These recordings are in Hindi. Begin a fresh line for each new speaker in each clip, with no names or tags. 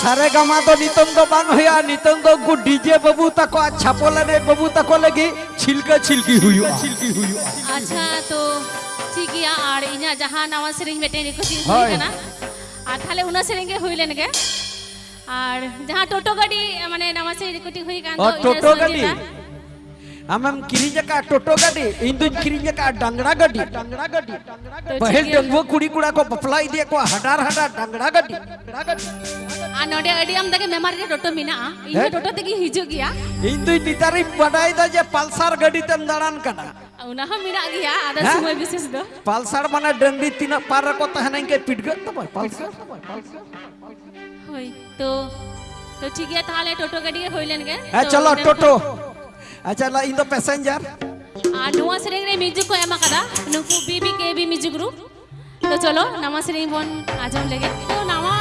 সারে গামা তো নিতন্ত বাং হইয়া নিতন্ত কু ডিজে বাবু তাকো ছাপলানে আচ্ছা বাবু তাকো লাগি ছিলকে ছিলকি হুইও ছিলকি হুইও
আচ্ছা তো ঠিক আর ইনা জাহা নাওয়া সেরিং মেটে রিকোয়েস্ট হই কানা
আর
তাহলে উনা সেরিং গে হইলেন গে আর জাহা টোটো গাড়ি মানে নামা সেরিং রিকোয়েস্ট হই গান তো টোটো গাড়ি। कान
और टोटो गाड़ी हम किरी जका टोटो गाड़ी इंदु डंगड़ा गाड़ी डंगड़ा गाड़ी पहल डंगो कुड़ी कुड़ा को बपला दिया को हडार हडार डंगड़ा गाड़ी
आ नोडे अडी हम तके मेमार टोटो मिना
हैं?
टोटो तके हिजु गया।
इंदु नितारी बडाई दा जे पल्सर गाड़ी तम दाड़ान कना।
उना हम मिना गया
हैं?
समय विशेष दो।
पल्सर माने डंडी तीन पार को तहन के पिटगत तो पल्सर।
होई तो तो ठीक है थाले टोटो गाड़ी हुई लेने के?
ए
तो
चलो टोटो। अच्छा ला इन दो पैसेंजर
आ नुआ सेरिंग रे म्यूज़िक को एमा कदा नुकु बीबी के भी म्यूज़िक ग्रुप तो चलो नवा सेरिंग बोन आज़म लेगे तो नवा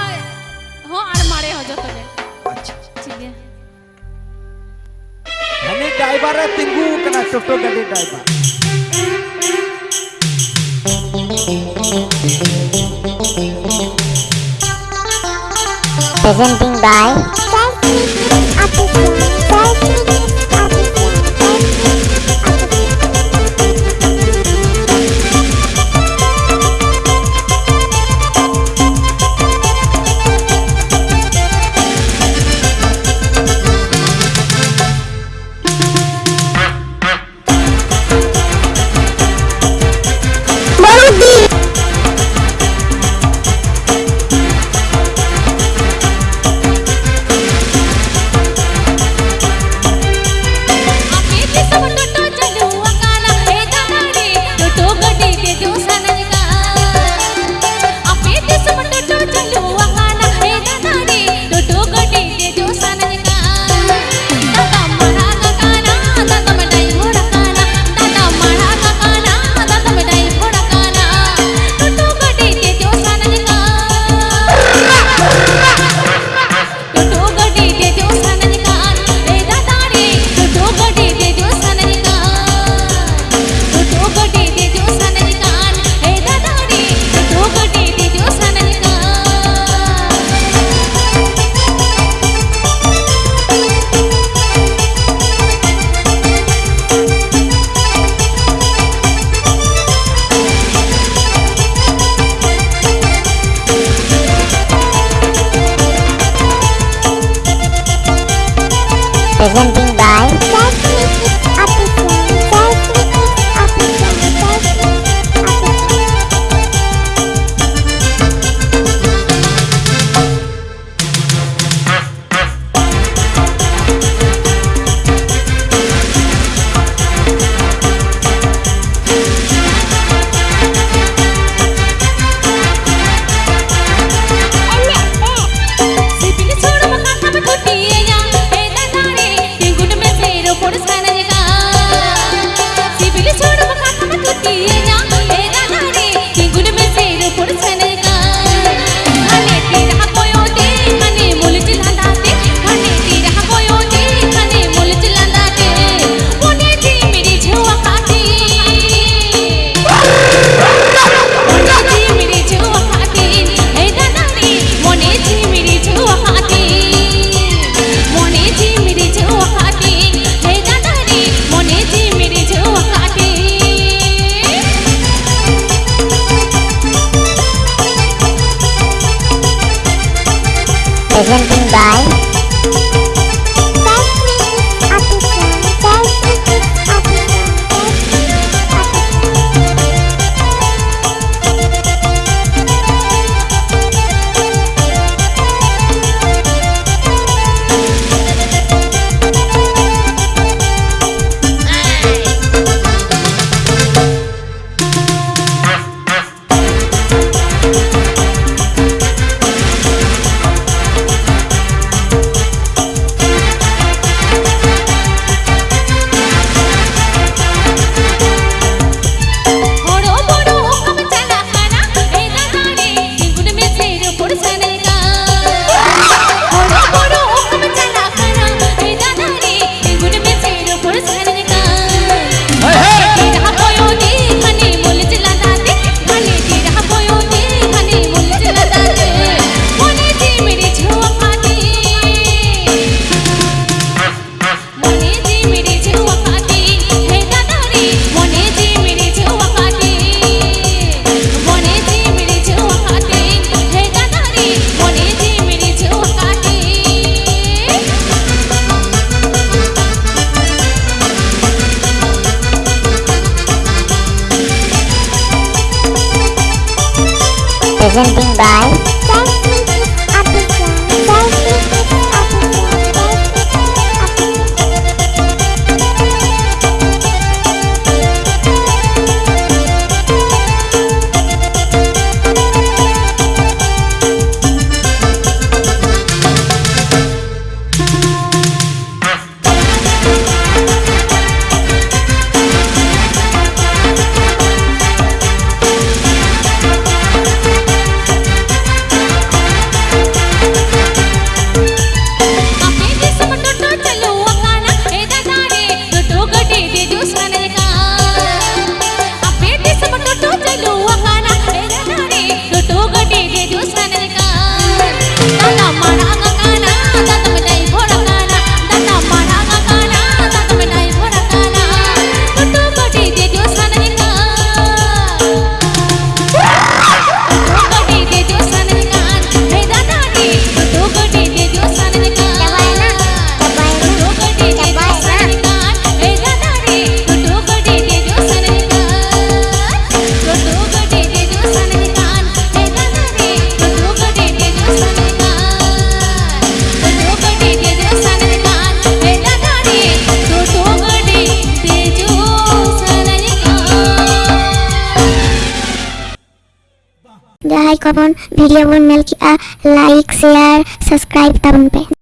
हो आर मारे हो जो तो
अच्छा
ठीक है
हनी ड्राइवर है तिंगू कना टोटो गाड़ी ड्राइवर
presenting by
పొడుస్తానగా సిబిలి చూడము కట్టమ తుట్టి nhân ưu đãi
presenting by
करो वीडियो बन मिल
गया लाइक शेयर सब्सक्राइब तब पे।